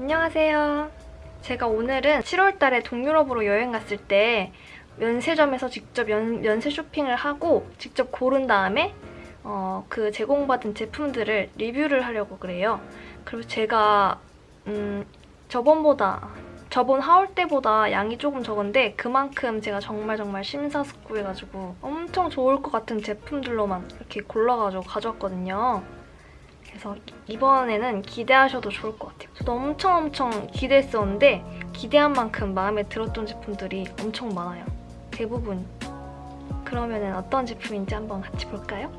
안녕하세요. 제가 오늘은 7월달에 동유럽으로 여행 갔을 때 면세점에서 직접 연, 면세 쇼핑을 하고 직접 고른 다음에 어, 그 제공받은 제품들을 리뷰를 하려고 그래요. 그리고 제가 음, 저번보다 저번 하울 때보다 양이 조금 적은데 그만큼 제가 정말 정말 심사숙고해가지고 엄청 좋을 것 같은 제품들로만 이렇게 골라가지고 가져왔거든요. 그래서 이번에는 기대하셔도 좋을 것 같아요. 저도 엄청 엄청 기대했었는데 기대한 만큼 마음에 들었던 제품들이 엄청 많아요. 대부분. 그러면 어떤 제품인지 한번 같이 볼까요?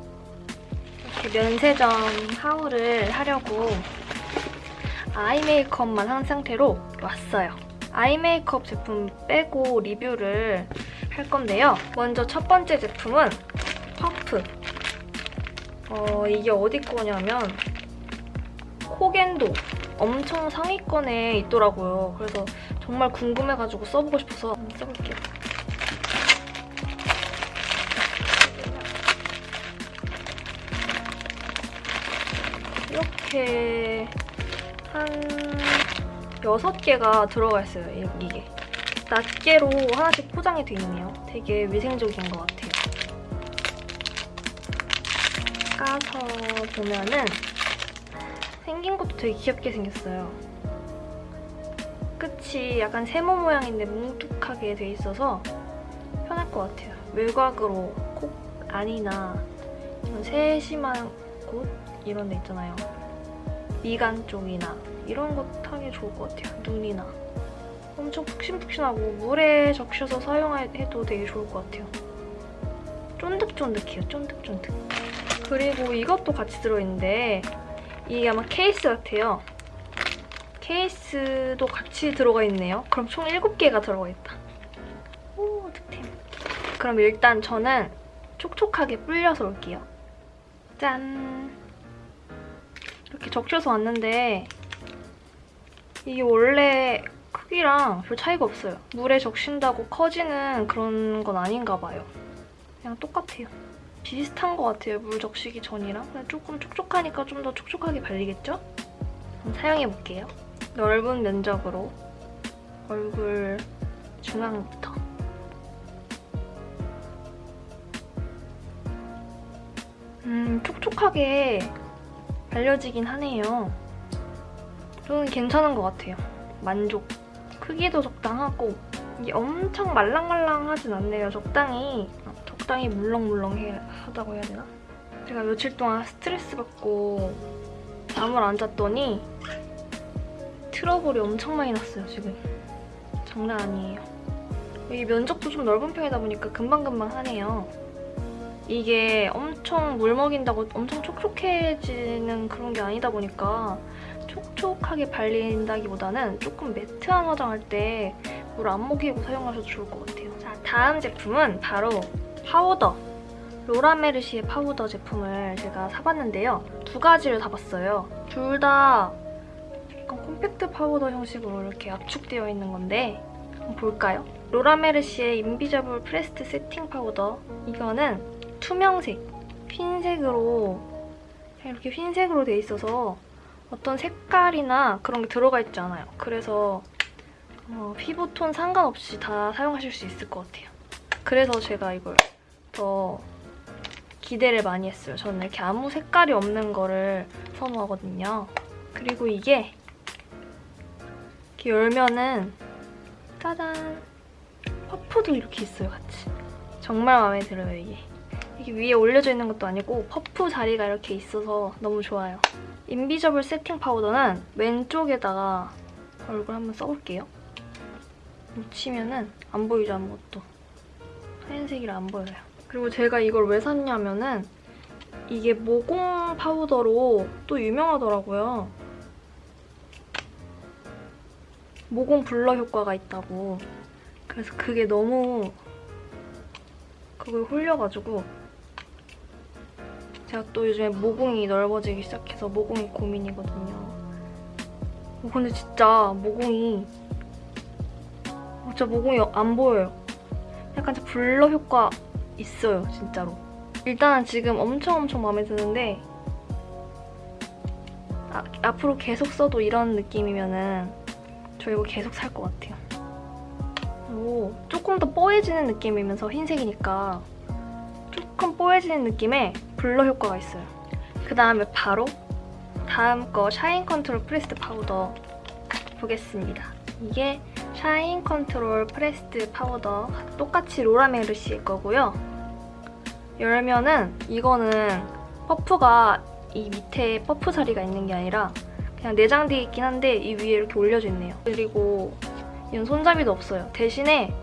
이렇게 면세점 하울을 하려고 아이 메이크업만 한 상태로 왔어요. 아이 메이크업 제품 빼고 리뷰를 할 건데요. 먼저 첫 번째 제품은 퍼프. 어, 이게 어디 거냐면 코겐도 엄청 상위권에 있더라고요. 그래서 정말 궁금해가지고 써보고 싶어서 한번 써볼게요. 이렇게 한 6개가 들어가 있어요, 이- 이게. 낱개로 하나씩 포장이 돼 있네요. 되게 위생적인 것 같아요. 까서 보면은 생긴 것도 되게 귀엽게 생겼어요. 끝이 약간 세모 모양인데 뭉툭하게 돼 있어서 편할 것 같아요. 외곽으로 콕 안이나 이런 세심한 곳 이런 데 있잖아요. 미간 쪽이나 이런 곳 하기 좋을 것 같아요. 눈이나. 엄청 푹신푹신하고 물에 적셔서 사용해도 되게 좋을 것 같아요. 쫀득쫀득해요. 쫀득쫀득. 그리고 이것도 같이 들어있는데 이게 아마 케이스 같아요. 케이스도 같이 들어가 있네요. 그럼 총 7개가 들어가 있다. 오, 득템. 그럼 일단 저는 촉촉하게 불려서 올게요. 짠! 이렇게 적셔서 왔는데 이게 원래 크기랑 별 차이가 없어요. 물에 적신다고 커지는 그런 건 아닌가 봐요. 그냥 똑같아요. 비슷한 것 같아요, 물 적시기 전이랑. 조금 촉촉하니까 좀 더 촉촉하게 발리겠죠? 사용해볼게요. 넓은 면적으로 얼굴 중앙부터. 음, 촉촉하게 발려지긴 하네요. 저는 괜찮은 것 같아요. 만족. 크기도 적당하고 이게 엄청 말랑말랑하진 않네요. 적당히 어, 적당히 물렁물렁하다고 해야 되나? 제가 며칠 동안 스트레스 받고 잠을 안 잤더니 트러블이 엄청 많이 났어요, 지금. 장난 아니에요. 이 면적도 좀 넓은 편이다 보니까 금방금방 하네요. 이게 엄청 물 먹인다고 엄청 촉촉해지는 그런 게 아니다 보니까 촉촉하게 발린다기보다는 조금 매트한 화장할 때 물 안 먹이고 사용하셔도 좋을 것 같아요. 자, 다음 제품은 바로 파우더. 로라메르시의 파우더 제품을 제가 사봤는데요. 두 가지를 사봤어요. 둘 다 약간 콤팩트 파우더 형식으로 이렇게 압축되어 있는 건데 한번 볼까요? 로라메르시의 Invisible Pressed Setting Powder. 이거는 투명색, 흰색으로 이렇게 흰색으로 돼 있어서 어떤 색깔이나 그런 게 들어가 있지 않아요. 그래서 어, 피부톤 상관없이 다 사용하실 수 있을 것 같아요. 그래서 제가 이걸 더 기대를 많이 했어요. 저는 이렇게 아무 색깔이 없는 거를 선호하거든요. 그리고 이게 이렇게 열면은 짜잔 퍼프도 이렇게 있어요, 같이. 정말 마음에 들어요, 이게. 이게 위에 올려져 있는 것도 아니고 퍼프 자리가 이렇게 있어서 너무 좋아요. Invisible Setting Powder는 왼쪽에다가 얼굴 한번 써볼게요. 묻히면은 안 보이죠, 아무것도. 하얀색이라 안 보여요. 그리고 제가 이걸 왜 샀냐면은 이게 모공 파우더로 또 유명하더라고요. 모공 블러 효과가 있다고. 그래서 그게 너무 그걸 홀려가지고 제가 또 요즘에 모공이 넓어지기 시작해서 모공이 고민이거든요. 어, 근데 진짜 모공이 진짜 모공이 안 보여요. 약간 블러 효과 있어요, 진짜로. 일단은 지금 엄청 엄청 마음에 드는데 아, 앞으로 계속 써도 이런 느낌이면은 저 이거 계속 살 것 같아요. 오, 조금 더 뽀얘지는 느낌이면서 흰색이니까 조금 뽀얘지는 느낌의 blur 효과가 있어요. 그 다음에 바로 다음 거 Shine Control Pressed Powder 보겠습니다. 이게 Shine Control Pressed Powder 똑같이 로라메르시의 거고요. 열면은 이거는 퍼프가 이 밑에 퍼프 자리가 있는 게 아니라 그냥 내장되어 있긴 한데 이 위에 이렇게 올려져 있네요. 그리고 이건 손잡이도 없어요. 대신에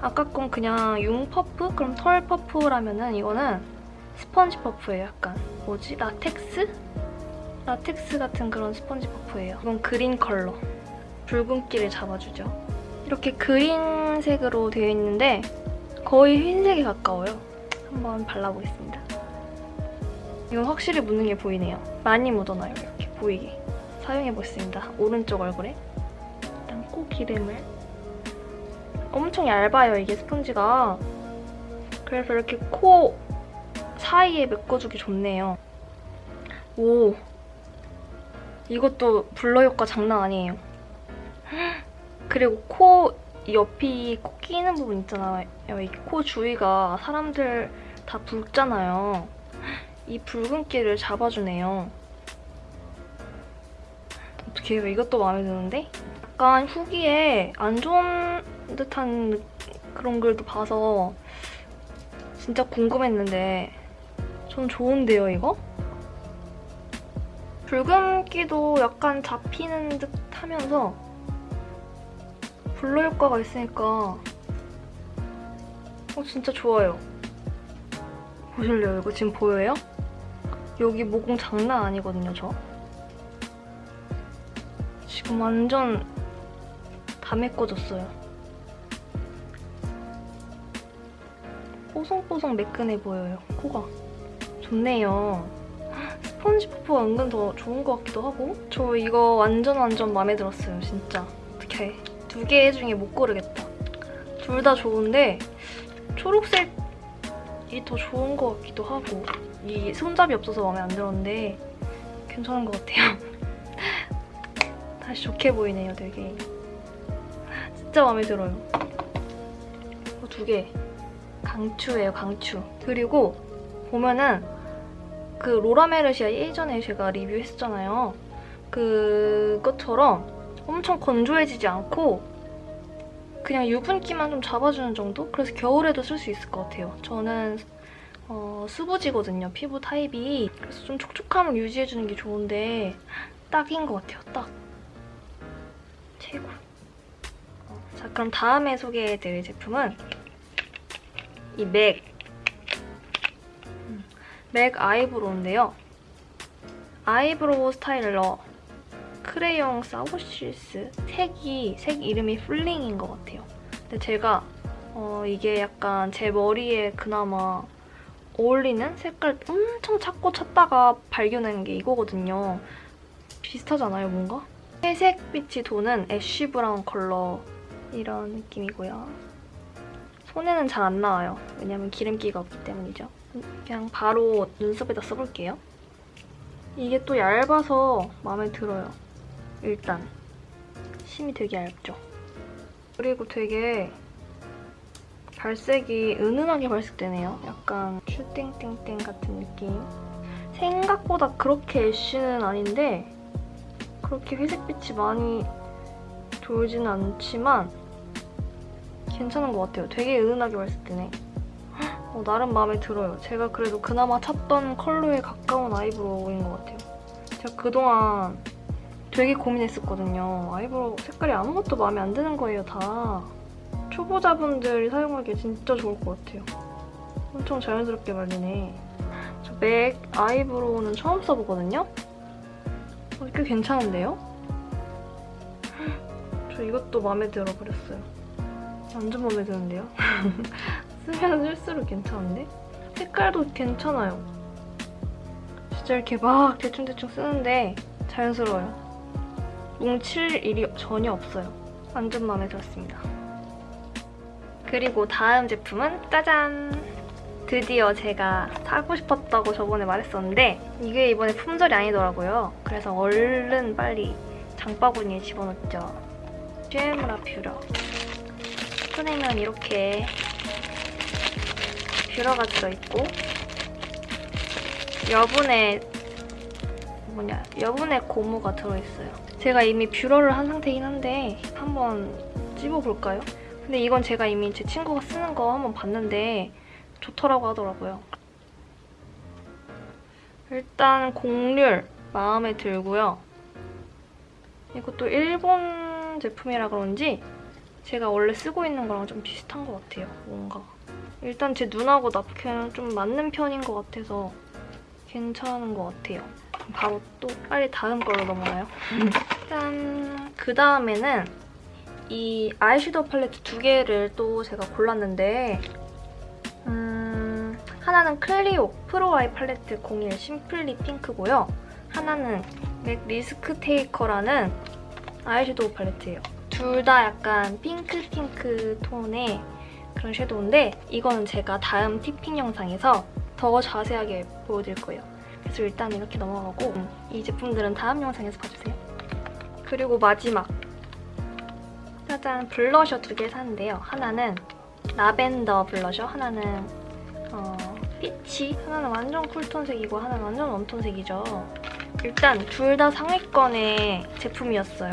아까 건 그냥 융 퍼프? 그럼 털 퍼프라면은 이거는 스펀지 퍼프예요. 약간 뭐지? 라텍스? 라텍스 같은 그런 스펀지 퍼프예요. 이건 그린 컬러. 붉은기를 잡아주죠. 이렇게 그린색으로 되어 있는데 거의 흰색에 가까워요. 한번 발라보겠습니다. 이건 확실히 게 보이네요. 많이 묻어나요. 이렇게 보이게. 사용해보겠습니다. 오른쪽 얼굴에. 일단 코 기름을. 엄청 얇아요, 이게 스펀지가. 그래서 이렇게 코 사이에 메꿔주기 좋네요. 오. 이것도 블러 효과 장난 아니에요. 그리고 코 옆이 코 끼는 부분 있잖아요. 이코 주위가 사람들 다 붉잖아요. 이 붉은기를 잡아주네요. 어떻게 해요? 이것도 마음에 드는데? 약간 후기에 안 좋은 듯한 그런 글도 봐서 진짜 궁금했는데 전 좋은데요, 이거? 붉은기도 약간 잡히는 듯 하면서 블러 효과가 있으니까 어, 진짜 좋아요. 보실래요? 이거 지금 보여요? 여기 모공 장난 아니거든요, 저. 지금 완전 다 메꿔졌어요. 뽀송뽀송 매끈해 보여요, 코가. 좋네요. 스펀지 퍼프가 은근 더 좋은 것 같기도 하고 저 이거 완전 완전 마음에 들었어요, 진짜. 어떡해. 두 개 중에 못 고르겠다. 둘 다 좋은데 초록색이 더 좋은 것 같기도 하고 이 손잡이 없어서 마음에 안 들었는데 괜찮은 것 같아요. 다시 좋게 보이네요, 되게. 진짜 마음에 들어요. 이거 두 개. 강추예요, 강추. 그리고 보면은 그 로라메르시아 예전에 제가 리뷰했었잖아요. 그것처럼 엄청 건조해지지 않고 그냥 유분기만 좀 잡아주는 정도? 그래서 겨울에도 쓸 수 있을 것 같아요. 저는 어, 수부지거든요, 피부 타입이. 그래서 좀 촉촉함을 유지해주는 게 좋은데 딱인 것 같아요, 딱. 최고. 어, 자, 그럼 다음에 소개해드릴 제품은 이 맥. 음, 맥 eyebrow인데요. eyebrow styler crayon sourcils 색이 색 이름이 Fling인 것 같아요. 근데 제가 어, 이게 약간 제 머리에 그나마 어울리는 색깔 엄청 찾고 찾다가 발견한 게 이거거든요. 비슷하잖아요, 뭔가? 회색 빛이 도는 애쉬 브라운 컬러 이런 느낌이고요. 손에는 잘 안 나와요. 왜냐면 기름기가 없기 때문이죠. 그냥 바로 눈썹에다 써볼게요. 이게 또 얇아서 마음에 들어요. 일단 심이 되게 얇죠? 그리고 되게 발색이 은은하게 발색되네요. 약간 슈팅땡땡 같은 느낌. 생각보다 그렇게 ash는 아닌데 그렇게 회색빛이 많이 돌지는 않지만 괜찮은 것 같아요. 되게 은은하게 발색되네. 어, 나름 마음에 들어요. 제가 그래도 그나마 찾던 컬러에 가까운 eyebrow인 것 같아요. 제가 그동안 되게 고민했었거든요. eyebrow 색깔이 아무것도 마음에 안 드는 거예요, 다. 초보자분들이 사용하기에 진짜 좋을 것 같아요. 엄청 자연스럽게 발리네. 저 맥 아이브로우는 처음 써보거든요? 어, 꽤 괜찮은데요? 저 이것도 마음에 들어버렸어요. 완전 마음에 드는데요? 쓰면 쓸수록 괜찮은데? 색깔도 괜찮아요. 진짜 이렇게 막 대충대충 쓰는데 자연스러워요. 뭉칠 일이 전혀 없어요. 완전 마음에 들었습니다. 그리고 다음 제품은 짜잔! 드디어 제가 사고 싶었다고 저번에 말했었는데 이게 이번에 품절이 아니더라고요. 그래서 얼른 빨리 장바구니에 집어넣죠. 쉐무라 뷰러. 꺼내면 이렇게 뷰러가 들어있고 여분의 뭐냐 여분의 고무가 들어있어요. 제가 이미 뷰러를 한 상태이긴 한데 한번 찝어볼까요? 근데 이건 제가 이미 제 친구가 쓰는 거 한번 봤는데 좋더라고 하더라고요. 일단 곡률 마음에 들고요. 이것도 일본 제품이라 그런지 제가 원래 쓰고 있는 거랑 좀 비슷한 것 같아요. 뭔가. 일단 제 눈하고 나프케는 좀 맞는 편인 것 같아서 괜찮은 것 같아요. 바로 또 빨리 다음 걸로 넘어가요. 짠! 그 다음에는 이 아이섀도우 팔레트 두 개를 또 제가 골랐는데 음, 하나는 클리오 Pro Eye Palette 01 Simply Pink고요. 하나는 맥 Risk Taker라는 아이섀도우 팔레트예요. 둘 다 약간 핑크 핑크 톤의 그런 섀도우인데 이거는 제가 다음 티핑 영상에서 더 자세하게 보여드릴 거예요. 그래서 일단 이렇게 넘어가고 이 제품들은 다음 영상에서 봐주세요. 그리고 마지막 짜잔 블러셔 두 개 샀는데요. 하나는 라벤더 블러셔, 하나는 어, 피치, 하나는 완전 쿨톤색이고 하나는 완전 웜톤색이죠. 일단 둘 다 상위권의 제품이었어요.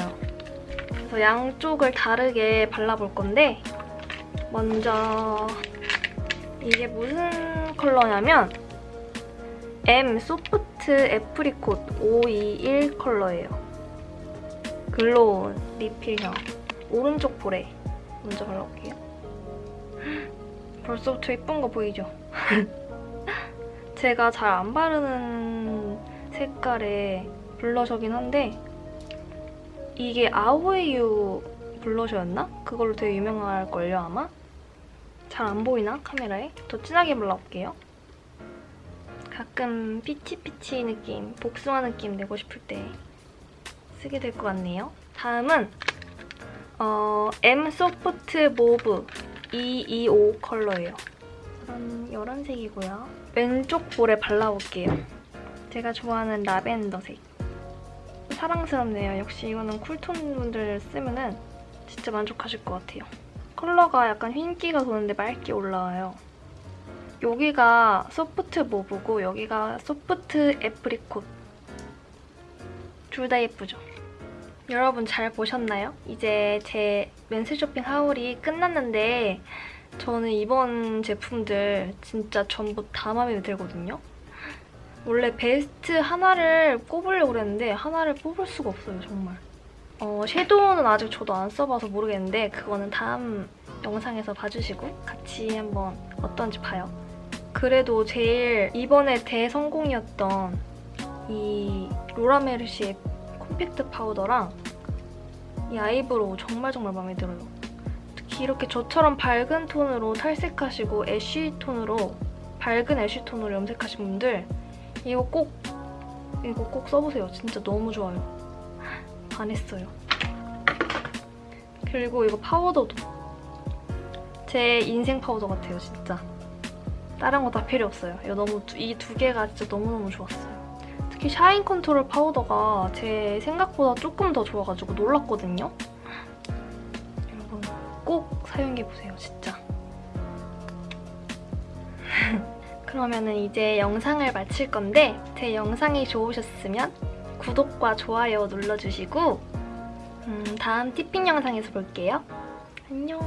그래서 양쪽을 다르게 발라볼 건데 먼저 이게 무슨 컬러냐면 M soft apricot 521 컬러예요. glow 리필형 오른쪽 볼에 먼저 발라볼게요. 벌써부터 예쁜 거 보이죠? 제가 잘 안 바르는 색깔의 블러셔긴 한데 이게 아오이유 블러셔였나? 그걸로 되게 유명할걸요 아마? 잘 안 보이나? 카메라에? 더 진하게 발라볼게요. 가끔 peach peach 느낌, 복숭아 느낌 내고 싶을 때 쓰게 될 것 같네요. 다음은 어, M soft mauve 225 컬러예요. 이런, 이런 색이고요. 왼쪽 볼에 발라볼게요. 제가 좋아하는 라벤더색. 사랑스럽네요. 역시 이거는 쿨톤 분들 쓰면 은 진짜 만족하실 것 같아요. 컬러가 약간 흰기가 도는데 맑게 올라와요. 여기가 소프트 모브고 여기가 소프트 애프리콧. 둘 다 예쁘죠? 여러분 잘 보셨나요? 이제 제 맨스 쇼핑 하울이 끝났는데 저는 이번 제품들 진짜 전부 다 마음에 들거든요. 원래 베스트 하나를 꼽으려고 그랬는데 하나를 뽑을 수가 없어요, 정말. 어, 섀도우는 아직 저도 안 써봐서 모르겠는데 그거는 다음 영상에서 봐주시고 같이 한번 어떤지 봐요. 그래도 제일 이번에 대성공이었던 이 로라메르시의 콤팩트 파우더랑 이 아이브로우 정말 정말 마음에 들어요. 특히 이렇게 저처럼 밝은 톤으로 탈색하시고 ash 톤으로 밝은 ash 톤으로 염색하신 분들 이거 꼭 이거 꼭 써보세요. 진짜 너무 좋아요. 반했어요. 그리고 이거 파우더도 제 인생 파우더 같아요, 진짜. 다른 거 다 필요 없어요. 이거 너무 이 두 개가 진짜 너무너무 좋았어요. 특히 shine 컨트롤 파우더가 제 생각보다 조금 더 좋아가지고 놀랐거든요. 여러분 꼭 사용해보세요, 진짜. 그러면은 이제 영상을 마칠 건데 제 영상이 좋으셨으면 구독과 좋아요 눌러주시고 음, 다음 티핑 영상에서 볼게요. 안녕.